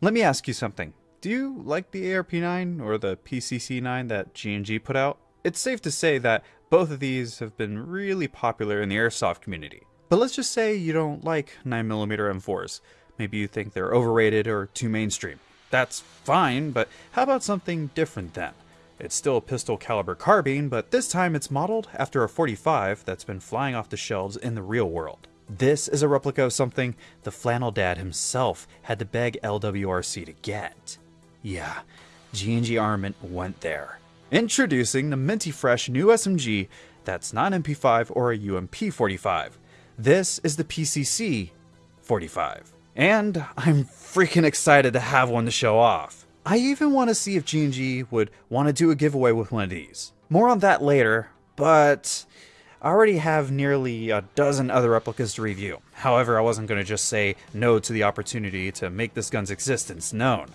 Let me ask you something. Do you like the ARP9 or the PCC9 that G&G put out? It's safe to say that both of these have been really popular in the airsoft community. But let's just say you don't like 9mm M4s. Maybe you think they're overrated or too mainstream. That's fine, but how about something different then? It's still a pistol caliber carbine, but this time it's modeled after a 45 that's been flying off the shelves in the real world. This is a replica of something the flannel dad himself had to beg LWRC to get. Yeah, G&G Armament went there. Introducing the minty fresh new SMG that's not an MP5 or a UMP 45. This is the PCC 45. And I'm freaking excited to have one to show off. I even want to see if G&G would want to do a giveaway with one of these. More on that later, but I already have nearly a dozen other replicas to review. However, I wasn't going to just say no to the opportunity to make this gun's existence known.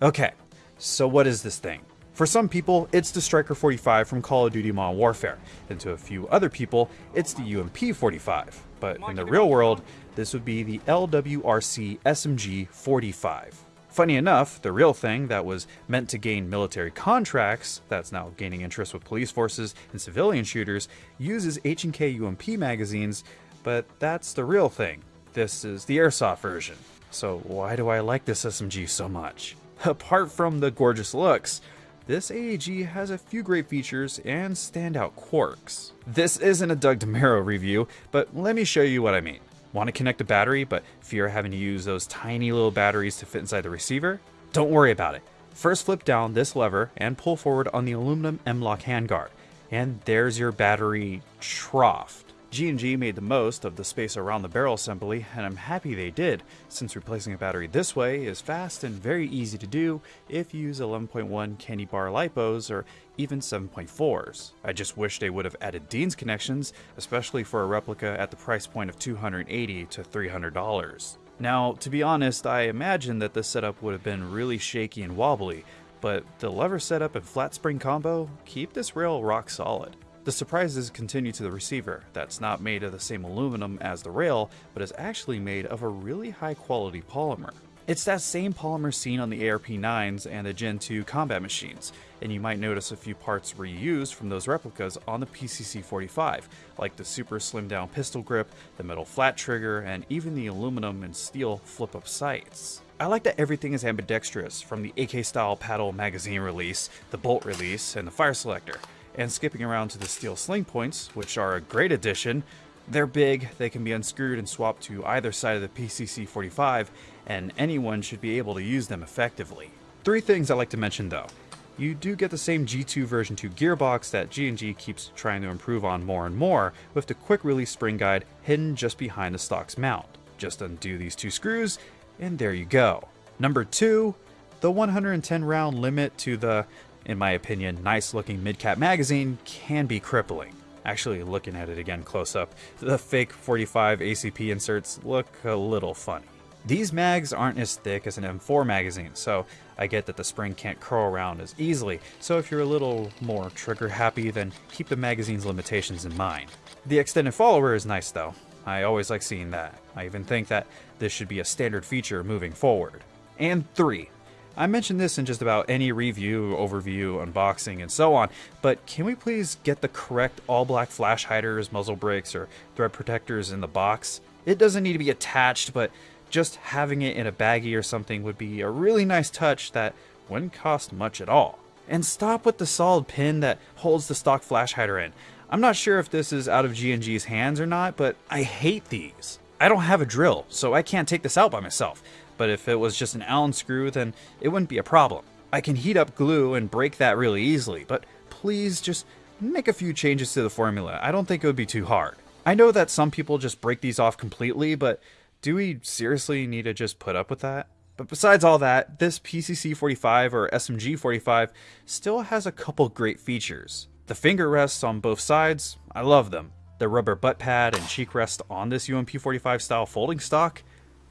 Okay, so what is this thing? For some people, it's the Striker 45 from Call of Duty Modern Warfare, and to a few other people, it's the UMP 45. But in the real world, this would be the LWRC SMG 45. Funny enough, the real thing that was meant to gain military contracts, that's now gaining interest with police forces and civilian shooters, uses H&K UMP magazines, but that's the real thing. This is the airsoft version. So why do I like this SMG so much? Apart from the gorgeous looks, this AEG has a few great features and standout quirks. This isn't a Doug DeMuro review, but let me show you what I mean. Want to connect a battery, but fear having to use those tiny little batteries to fit inside the receiver? Don't worry about it. First flip down this lever and pull forward on the aluminum M-LOK handguard. And there's your battery trough. G&G made the most of the space around the barrel assembly, and I'm happy they did, since replacing a battery this way is fast and very easy to do if you use 11.1 candy bar lipos or even 7.4s. I just wish they would have added Dean's connections, especially for a replica at the price point of 280 to $300. Now, to be honest, I imagine that this setup would have been really shaky and wobbly, but the lever setup and flat spring combo keep this rail rock solid. The surprises continue to the receiver, that's not made of the same aluminum as the rail, but is actually made of a really high quality polymer. It's that same polymer seen on the ARP9s and the Gen 2 combat machines, and you might notice a few parts reused from those replicas on the PCC-45, like the super slim down pistol grip, the metal flat trigger, and even the aluminum and steel flip-up sights. I like that everything is ambidextrous, from the AK style paddle magazine release, the bolt release, and the fire selector and skipping around to the steel sling points, which are a great addition. They're big, they can be unscrewed and swapped to either side of the PCC-45, and anyone should be able to use them effectively. Three things I like to mention though. You do get the same G2 version 2 gearbox that G&G keeps trying to improve on more and more, with the quick release spring guide hidden just behind the stock's mount. Just undo these two screws, and there you go. Number two, the 110 round limit to the in my opinion, nice looking mid-cap magazine can be crippling. Actually, looking at it again close up, the fake 45 ACP inserts look a little funny. These mags aren't as thick as an M4 magazine, so I get that the spring can't curl around as easily, so if you're a little more trigger happy, then keep the magazine's limitations in mind. The extended follower is nice though. I always like seeing that. I even think that this should be a standard feature moving forward. And 3. I mentioned this in just about any review, overview, unboxing, and so on, but can we please get the correct all black flash hiders, muzzle brakes, or thread protectors in the box? It doesn't need to be attached, but just having it in a baggie or something would be a really nice touch that wouldn't cost much at all. And stop with the solid pin that holds the stock flash hider in. I'm not sure if this is out of G&G's hands or not, but I hate these. I don't have a drill, so I can't take this out by myself but if it was just an Allen screw, then it wouldn't be a problem. I can heat up glue and break that really easily, but please just make a few changes to the formula. I don't think it would be too hard. I know that some people just break these off completely, but do we seriously need to just put up with that? But besides all that, this PCC-45 or SMG-45 still has a couple great features. The finger rests on both sides, I love them. The rubber butt pad and cheek rest on this UMP-45 style folding stock,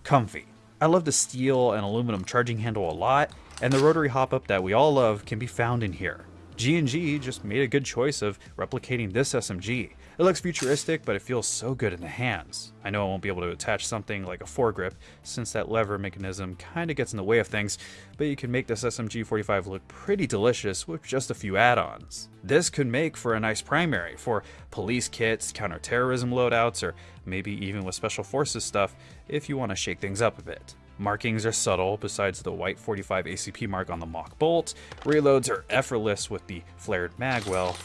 comfy. I love the steel and aluminum charging handle a lot, and the rotary hop-up that we all love can be found in here. G&G just made a good choice of replicating this SMG, It looks futuristic, but it feels so good in the hands. I know I won't be able to attach something like a foregrip, since that lever mechanism kinda gets in the way of things, but you can make this SMG45 look pretty delicious with just a few add-ons. This could make for a nice primary for police kits, counterterrorism loadouts, or maybe even with special forces stuff if you want to shake things up a bit. Markings are subtle, besides the white 45 ACP mark on the mock bolt. Reloads are effortless with the flared magwell.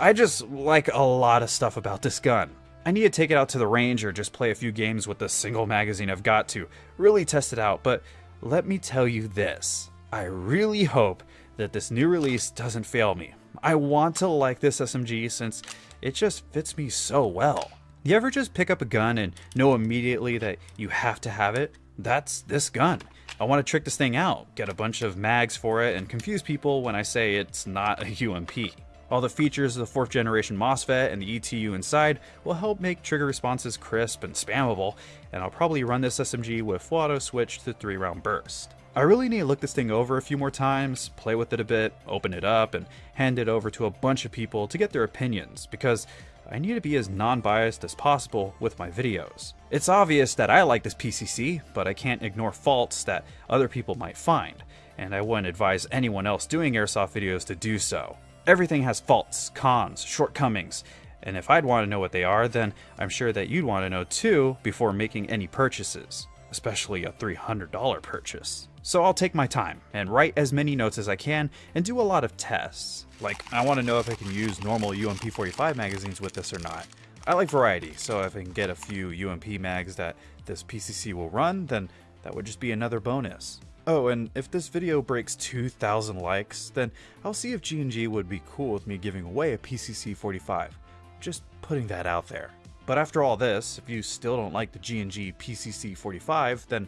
I just like a lot of stuff about this gun. I need to take it out to the range or just play a few games with the single magazine I've got to really test it out, but let me tell you this. I really hope that this new release doesn't fail me. I want to like this SMG since it just fits me so well. You ever just pick up a gun and know immediately that you have to have it? That's this gun. I want to trick this thing out, get a bunch of mags for it, and confuse people when I say it's not a UMP. All the features of the 4th generation MOSFET and the ETU inside will help make trigger responses crisp and spammable, and I'll probably run this SMG with full auto switch to 3 round burst. I really need to look this thing over a few more times, play with it a bit, open it up, and hand it over to a bunch of people to get their opinions, because I need to be as non-biased as possible with my videos. It's obvious that I like this PCC, but I can't ignore faults that other people might find, and I wouldn't advise anyone else doing airsoft videos to do so. Everything has faults, cons, shortcomings, and if I'd want to know what they are, then I'm sure that you'd want to know too before making any purchases, especially a $300 purchase. So I'll take my time and write as many notes as I can and do a lot of tests. Like, I want to know if I can use normal UMP45 magazines with this or not. I like variety, so if I can get a few UMP mags that this PCC will run, then that would just be another bonus. Oh, and if this video breaks 2,000 likes, then I'll see if G&G would be cool with me giving away a PCC 45. Just putting that out there. But after all this, if you still don't like the G&G PCC 45, then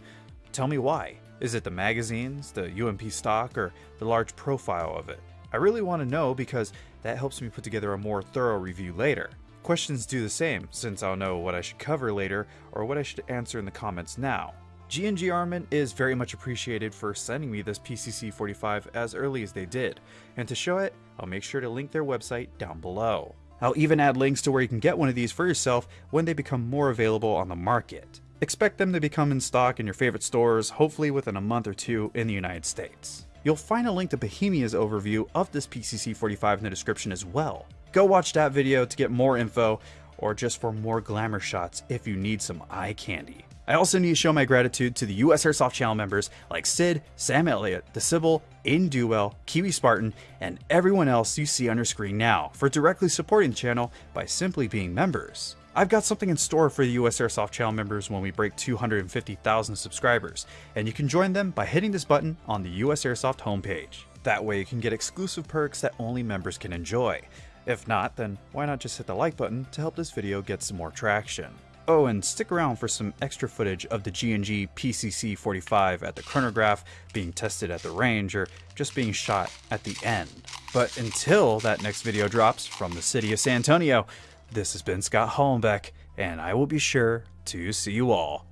tell me why. Is it the magazines, the UMP stock, or the large profile of it? I really want to know because that helps me put together a more thorough review later. Questions do the same, since I'll know what I should cover later or what I should answer in the comments now. G&G Armament is very much appreciated for sending me this PCC-45 as early as they did, and to show it, I'll make sure to link their website down below. I'll even add links to where you can get one of these for yourself when they become more available on the market. Expect them to become in stock in your favorite stores, hopefully within a month or two in the United States. You'll find a link to Bohemia's overview of this PCC-45 in the description as well. Go watch that video to get more info, or just for more glamour shots if you need some eye candy. I also need to show my gratitude to the US Airsoft channel members like Sid, Sam Elliott, The Sybil, Aiden Duwell, Kiwi Spartan, and everyone else you see on your screen now for directly supporting the channel by simply being members. I've got something in store for the US Airsoft channel members when we break 250,000 subscribers, and you can join them by hitting this button on the US Airsoft homepage. That way you can get exclusive perks that only members can enjoy. If not, then why not just hit the like button to help this video get some more traction. Oh, and stick around for some extra footage of the G&G PCC-45 at the chronograph, being tested at the range, or just being shot at the end. But until that next video drops from the city of San Antonio, this has been Scott Hollenbeck, and I will be sure to see you all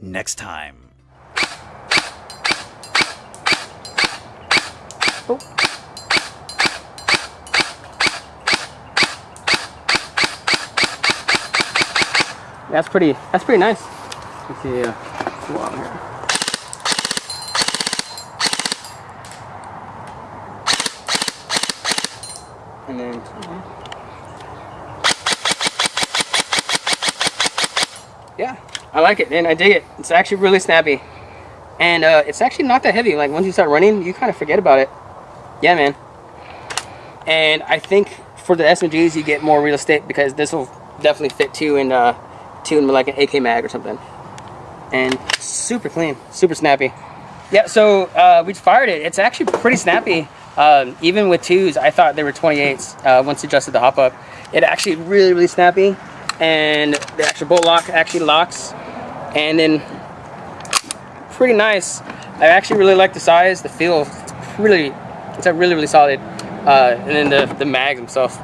next time. Oh. That's pretty. That's pretty nice. Let's see. Uh, along here. And then. Yeah, I like it, and I dig it. It's actually really snappy, and uh, it's actually not that heavy. Like once you start running, you kind of forget about it. Yeah, man. And I think for the SMGs, you get more real estate because this will definitely fit too in uh, tuned with like an AK mag or something. And super clean, super snappy. Yeah, so uh, we fired it. It's actually pretty snappy. Um, even with twos, I thought they were 28s uh, once adjusted the hop up. It actually really, really snappy. And the actual bolt lock actually locks. And then pretty nice. I actually really like the size, the feel. It's really, it's a really, really solid. Uh, and then the, the mags themselves,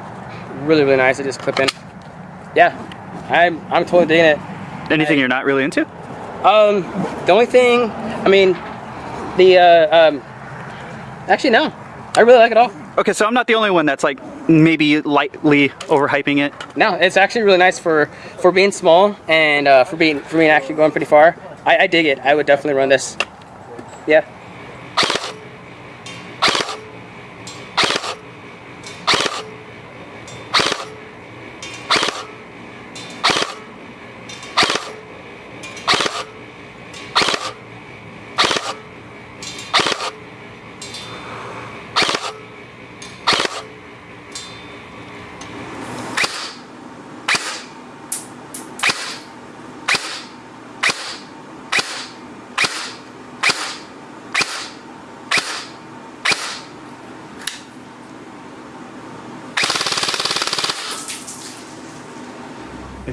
really, really nice to just clip in. Yeah, I'm, I'm totally digging it. Anything you're not really into? Um, the only thing, I mean, the, uh, um, actually no. I really like it all. Okay, so I'm not the only one that's like maybe lightly overhyping it. No, it's actually really nice for for being small and uh, for being for being actually going pretty far. I, I dig it. I would definitely run this. Yeah.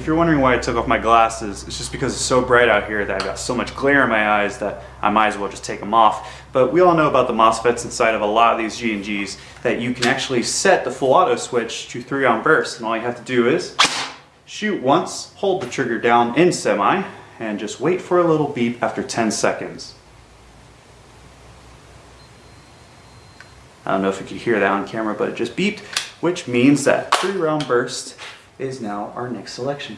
You're wondering why I took off my glasses, it's just because it's so bright out here that I've got so much glare in my eyes that I might as well just take them off. But we all know about the MOSFETs inside of a lot of these G&Gs that you can actually set the full auto switch to 3 round burst and all you have to do is shoot once, hold the trigger down in semi, and just wait for a little beep after 10 seconds. I don't know if you could hear that on camera, but it just beeped, which means that 3 round burst is now our next selection.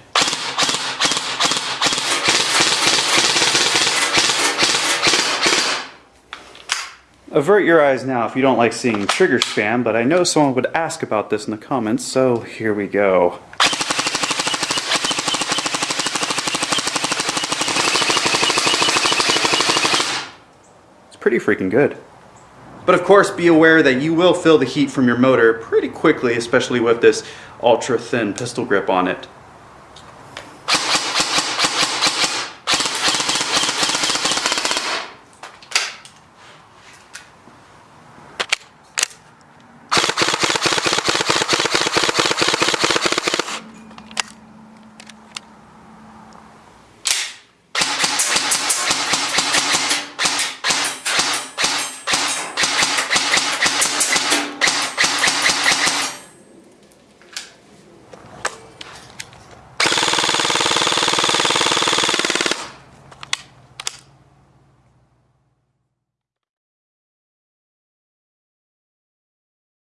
Avert your eyes now if you don't like seeing trigger spam, but I know someone would ask about this in the comments, so here we go. It's pretty freaking good. But of course, be aware that you will feel the heat from your motor pretty quickly, especially with this ultra thin pistol grip on it.